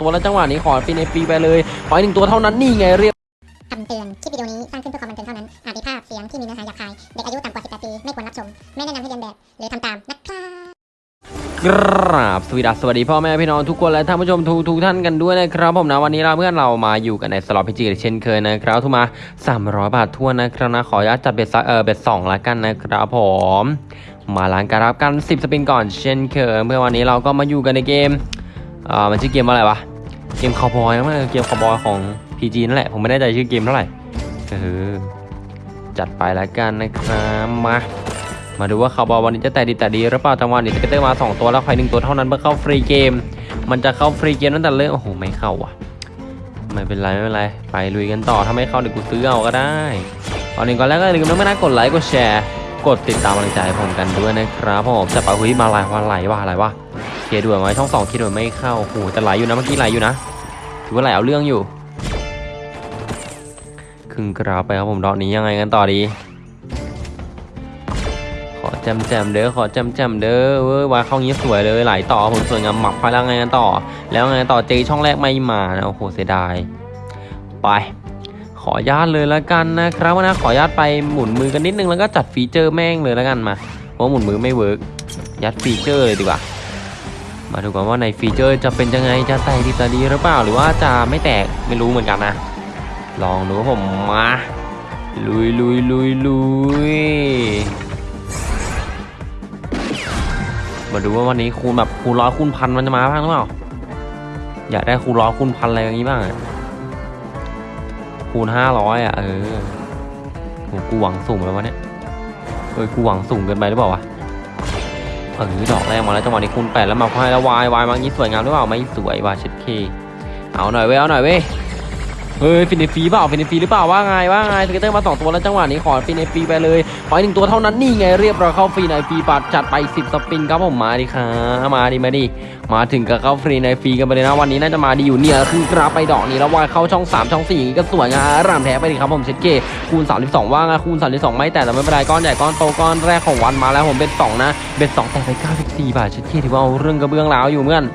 ตัวแล้วจังหวะนี้ขอปีในปีไปเลยขออีกหนึ่งตัวเท่านั้นนี่ไงเรียบคำเตือน คลิปวิดีโอนี้สร้างขึ้นเพื่อความบันเทิงเท่านั้น อาจมีภาพเสียงที่มีเนื้อหาหยาบคาย เด็กอายุต่ำกว่า 18 ปี ไม่ควรรับชม ไม่แนะนำให้เรียนแบบ หรือทำตามนะครับกราบสวีดัสสวัสดีพ่อแม่พี่น้องทุกคนและท่านผู้ชมทุกทุกท่านกันด้วยนะครับผมนะวันนี้เราเพื่อนเรามาอยู่กันในสล็อตพิจิตเช่นเคยนะครับทุกมา 300 บาททั่วนนะครับนะขออนุญาตจัดเบ็ดซักเออเบ็ดสองละกันนะครับผม มาล้างการรับกัน 10 สปินก่อนเช่นเคยเมื่อวันนี้เราก็มาอยู่กันในเกมอ่ามันชื่อเกมว่าอะไรวะ เกมคาวบอยมั้งเกมคาวบอยของ PG นั่นแหละ ผมไม่แน่ใจชื่อเกมเท่าไหร่เออจัดไปละกันนะครับมามาดูว่าคาร์บอลวันนี้จะแต่ดีแต่ดีหรือเปล่าจังหวะนี้สเกตเตอร์มา 2 ตัวแล้วใครหนึ่งตัวเท่านั้นเพื่อเข้าฟรีเกม มันจะเข้าฟรีเกมตั้งแต่เริ่มโอ้โหไม่เข้าว่ะไม่เป็นไรไม่เป็นไรไปลุยกันต่อถ้าไม่เข้าเดี๋ยวกูซื้อเอาก็ได้ตอนนี้ก่อนแรกก็อย่าลืมนะไม่น่ากดไลค์กดแชร์ กดติดตามกำลังใจผมกันด้วยนะครับผมจะปะเฮ้ยมาไหลว่าไหลว่าอะไรวะ เคลียร์ด่วนไว้ช่องสองเคลียร์ด่วนไม่เข้าโอ้โหแต่ไหลอยู่นะเมื่อกี้ไหลอยู่นะถือว่าไหลเอาเรื่องอยู่ครึ่งกราฟไปครับผมดอกนี้ยังไงกันต่อดี ขอแจมแจมเด้อขอแจมแจมเด้อเว้ยวายเข้างี้สวยเลยไหลต่อผมสวยงามหมักไปแล้วไงกันต่อ แล้วไงต่อเจช่องแรกไม่มานะโอ้โหเสียดายไปขอญาตเลยแล้วกันนะครับนะขอญาตไปหมุนมือกันนิดนึงแล้วก็จัดฟีเจอร์แม่งเลยแล้วกันมาเพราะหมุนมือไม่ work ยัด feature เลยดีกว่า มาดูกันว่าใน feature จะเป็นยังไงจะแตกดีแตกดีหรือเปล่าหรือว่าจะไม่แตกไม่รู้เหมือนกันนะ ลองดูผมมาลุยลุยลุยลุยมาดูว่าวันนี้คูณแบบคูณร้อยคูณพันมันจะมาบ้างหรือเปล่าอยากได้คูณร้อยคูณพันอะไรอย่างนี้บ้างคูณห้าร้อยอะเออโหกูหวังสูงแล้ววะเนี่ยเอ้ยกูหวังสูงเกินไปหรือเปล่าวะ เออดอกแรกมาแล้วจังหวะนี้คูณแปดแล้วมาให้แล้ววายวายมางยี่สวยงามหรือเปล่าไม่สวยวายเช็ดเคเอาหน่อยเว้ยเอาหน่อยเว้ย เฮ้ยฟินเนฟีเปล่าฟินเนฟีหรือเปล่าว่าไงว่าไงสเกเตอร์มาสองตัวแล้วจังหวะนี้ขอฟินเนฟีไปเลยขออีกหนึ่งตัวเท่านั้นนี่ไงเรียบร้อยเข้าฟรีในฟีปัดจัดไป 10 สปินครับผมมาดิครับมาดิมาดิมาถึงกับเข้าฟรีในฟรีกันไปเลยนะวันนี้น่าจะมาดีอยู่เนี่ยคือกราฟไปดอกนี้แล้ววายเข้าช่อง 3 ช่อง4ก็สวยงามรามแท้ไปดิครับผมเช็ดเกคูณ 32 ว่างคูณ 32 ไม่แต่แต่ไม่เป็นไรก้อนใหญ่ก้อนโตก้อนแรกของวันมาแล้วผมเป็น2นะเป็น2แต่ไป94บาทเช็ดเข้ถือว่าเอาเรื่องกระเบื้องร้าวอยู่เหมือนกัน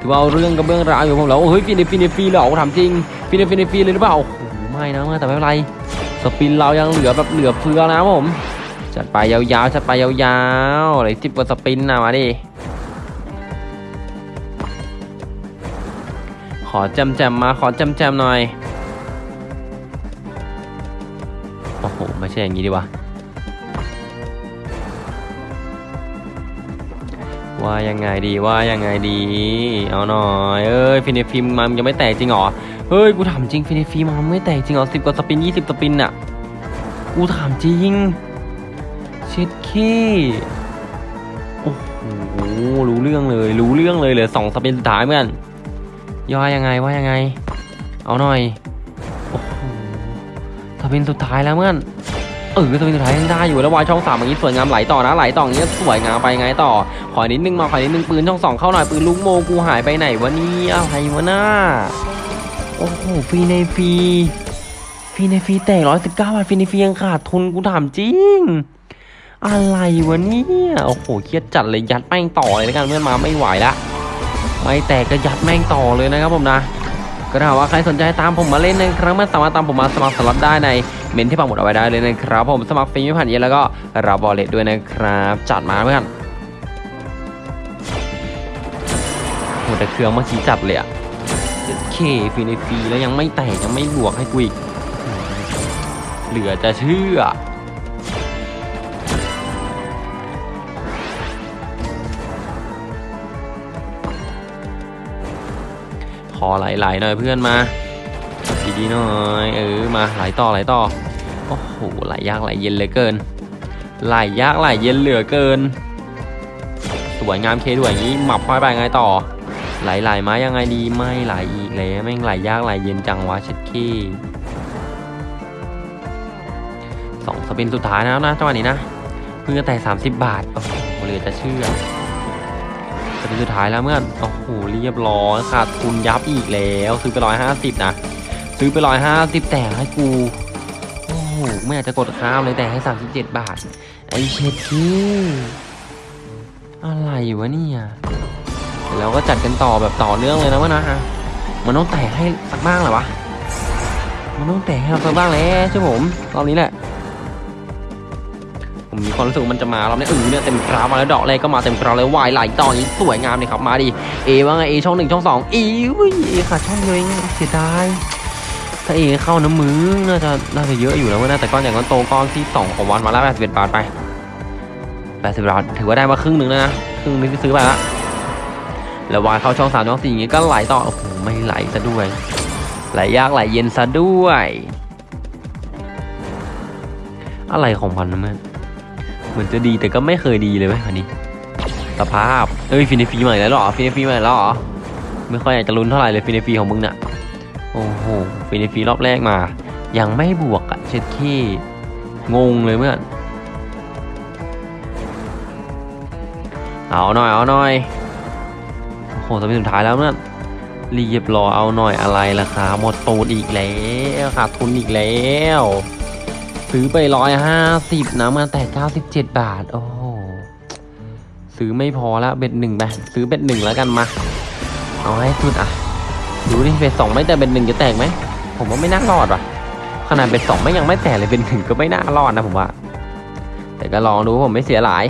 ถือว่าเอาเรื่องกระเบื้องร้าวอยู่ผมแล้วเฮ้ยฟินฟรีนฟีเหรอถามจริงฟินฟรีนฟีเลยหรือเปล่าโอ้โหไม่นะแต่ไม่เป็นไร spin เรายังเหลือแบบเหลือเฟือนะผมจัดไปยาวๆจัดไปยาวๆเลยสิบกว่า spin นะมาดิขอจำแจมๆมาขอจำแจมๆหน่อยโอ้โหไม่ใช่อย่างนี้ดีวะ ว่ายังไงดีว่ายังไงดี เอาหน่อยเอ้ยฟรีในฟรีมันยังไม่แตกจริงเหรอเฮ้ยกูถามจริงฟรีในฟรีมันไม่แตกจริงเหรอสิบกว่า spin ยี่สิบ spin น่ะกูถามจริงเช็ดขี้โอ้โหรู้เรื่องเลย รู้เรื่องเลยเลยสอง spin สุดท้ายเพื่อนย่อยยังไงว่ายังไง เอาหน่อยโอ้โห spin สุดท้ายแล้วเพื่อน เออ spin สุดท้ายยังได้อยู่แล้ว wild ช่องสามอย่างนี้สวยงามไหลต่อนะไหลต่ออย่างนี้สวยงามไปไงต่อ ขอนิดนึงมาขอนิดนึงปืนช่องสองเข้าหน่อยปืนลูกโมกูหายไปไหนวะเนี่ยอะไรวะน่าโอ้โหฟรีในฟรีฟรีในฟรีแตกร้อยสิบเก้าบาทฟรีในฟรียังขาดทุนกูถามจริงอะไรวะเนี่ยโอ้โหเครียดจัดเลยยัดแม่งต่อเลยแล้วกันเพื่อนมาไม่ไหวละไม่แตกก็ยัดแม่งต่อเลยนะครับผมนะ ก็ถ้าว่าใครสนใจตามผมมาเล่นนะครับเพื่อนสามารถตามผมมาสมัครสล็อตได้ในเม้นที่ปักหมุดเอาไว้ได้เลยนะครับ ผมสมัครฟรีไม่ผ่านเอเย่นต์แล้วก็รับ wallet ด้วยนะครับ จัดมาเพื่อนโหแต่เครื่องเมื่อกี้จัดเลยอะเคฟรีในฟรีแล้วยังไม่แตกยังไม่บวกให้กูอีกเหลือจะเชื่อ ขอไหลๆหน่อยเพื่อนมาดีๆหน่อยเออมาไหลต่อไหลต่อโอ้โหไหลยากไหลเย็นเลือเกิน ไหลยากไหลเย็นเหลือเกิน สวยงามเคด้วยอย่างนี้หมับค่อยไปไงต่อ ไหลไหลๆมายังไงดีไม่ไหลอีกแล้วแม่งไหลยากไหลเย็นจังวะเช็ดขี้สองสปินสุดท้ายแล้วนะจังหวะนี้นะเพิ่งจะแต่ 30 บาทโอ้โหเหลือจะเชื่อ นสุดท้ายแล้วเมื่อนโอ้โหเรียบร้อยขาดทุนยับอีกแล้วซื้อไปร้อยห้าสิบนะซื้อไปร้อยห้าสิบแต่ให้กูโอ้โหไม่อยากจะกดข้ามเลยแต่ให้สามสิบเจ็ดบาท ไอเช็ดที่อะไรวะเนี่ยเดี๋ยวเราก็จัดกันต่อแบบต่อเนื่องเลยนะวะนะฮะมันต้องแตกให้สักบ้างแหละวะมันต้องแตกให้เราสักบ้างแล้วใช่ผมรอบนี้แหละ ผมมีความรู้สึกมันจะมารอบนี้เออเนี่ยเต็มกราฟมาแล้วดอกแรกก็มาเต็มกราฟเลยวายไหลต่อนี้สวยงามเลยครับมาดิเอว่าไงเอช่องหนึ่งช่องสองอีวิเอขาดช่องเดียวเองเสียดายถ้าเอเข้าน้ำมือน่าจะน่าจะเยอะอยู่แล้วเว้ยนะแต่ก้อนใหญ่ก้อนโตก้อนที่สองของวันมาแล้ว81บบาทไป80บบาทถือว่าได้มาครึ่งหนึ่งแล้วนะครึ่งนึงที่ซื้อไปละแล้ววายเข้าช่องสามช่องสี่อย่างงี้ก็ไหลต่อโอ้โหไม่ไหลซะด้วยไหลยากไหลเย็นซะด้วย อะไรของมันนะเพื่อน เหมือนจะดีแต่ก็ไม่เคยดีเลยเว้ยอันนี้ สภาพ เอ้ยฟรีในฟรีใหม่แล้วหรอฟรีในฟรีใหม่แล้วหรอไม่ค่อยอยากจะลุ้นเท่าไหร่เลยฟรีในฟรีของมึงน่ะโอ้โหฟรีในฟรีรอบแรกมา ยังไม่บวกอะเช็ดขี้งงเลยเพื่อนเอาหน่อยเอาหน่อยโอ้โหสมัยสุดท้ายแล้วเมื่อนรีบรอเอาหน่อยอะไรล่ะครับหมดตูดอีกแล้วขาดทุนอีกแล้ว ซื้อไปร้อยห้าสิบนะมาแต่เก้าสิบเจ็ดบาท โอ้โห ซื้อไม่พอแล้วเบ็ดหนึ่งไปซื้อเบ็ดหนึ่งแล้วกันมา เอาให้สุดอะ ดูดิเบ็ดสองไม่แต่เบ็ดหนึ่งจะแตกไหม ผมว่าไม่น่ารอดว่ะ ขนาดเบ็ดสองไม่ยังไม่แตกเลยเบ็ดหนึ่งก็ไม่น่ารอดนะผมว่า แต่ก็ลองดูผมไม่เสียหลาย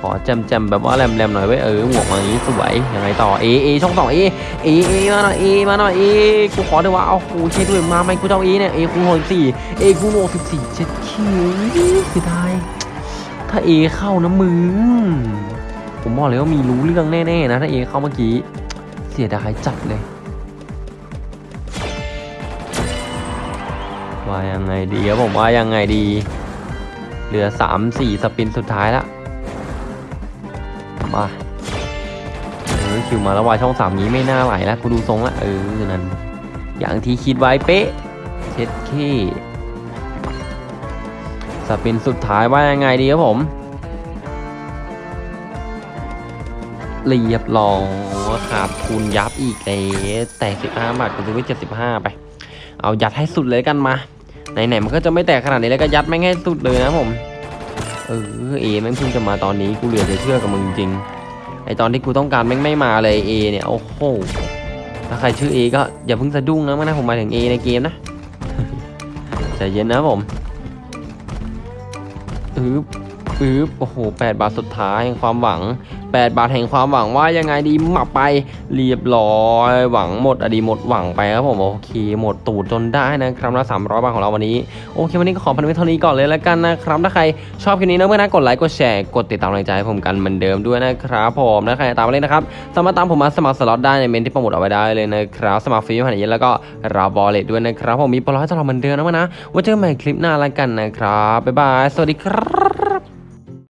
ขอจำจำๆแบบว่าแรมๆหน่อยไว้เออหมวกอย่างนี้สวยยังไงต่อเอเอช่องสองเอเอเอมาหน่อยเอมาหน่อยเอกูขอด้วยว่าเอาโหเช็ดด้วยมาไหมกูเจะเอาเอเนี่ยเอกูหกสี่เอกูหกสิบสี่เช็ดคิวเสียดายถ้าเอเข้านะมึงผมบอกเลยว่ามีรู้เรื่องแน่ๆนะถ้าเอเข้าเมื่อกี้เสียดายจัดเลยว่ายังไงดีครับผมว่ายังไงดี เหลือสามสี่สปินสุดท้ายละ มาเออคิวมาแล้ววายช่องสามนี้ไม่น่าไหลแล้วกูดูทรงละเออนั่นอย่างที่คิดไว้เป๊ะเช็ดขี้สปินสุดท้ายว่ายังไงดีครับผมเรียบร้อยขาดทุนยับอีกแล้วแต่สิบห้าบาทกูซื้อไว้เจ็ดสิบห้าไป เอายัดให้สุดเลยกันมาไหนๆมันก็จะไม่แตกขนาดนี้แล้วก็ยัดแม่งให้สุดเลยนะผม เออเอแม่งเพิ่งจะมาตอนนี้กูเหลือจะเชื่อกับมึงจริงไอตอนที่กูต้องการแม่งไม่มาเลยเอเนี่ยโอ้โหถ้าใครชื่อเอก็อย่าเพิ่งสะดุ้งนะมันนะผมหมายถึงเอในเกมนะใจเย็นนะผมอึบ อึบโอ้โหแปดบาทสุดท้ายแห่งความหวังแปดบาทแห่งความหวังว่ายังไงดีหมับไปเรียบร้อยหวังหมดอดีหมดหวังไปครับผมโอเคหมดตูดจนได้นะครับละสามร้อยบาทของเราวันนี้โอเควันนี้ก็ขอพอไว้เท่านี้ก่อนเลยแล้วกันนะครับถ้าใครชอบคลิปนี้นะเพื่อนนะกดไลค์กดแชร์กดติดตามกำลังใจให้ผมกันเหมือนเดิมด้วยนะครับผมถ้าใครตามมาเล่นะครับสามารถตามผมมาสมัครสล็อตได้ในเม้นที่ปรโมทเอาไว้ได้เลยนะครับสมัครฟรีผ่านเอเย่นต์แล้วก็รับ wallet ด้วยนะครับผมมีโปรให้ตลอดเหมือนเดิมนะเพื่อนนะไว้เจอกันใหม่คลิปหน้าแล้วกันนะครับบ๊ายบายสวัสดีครับ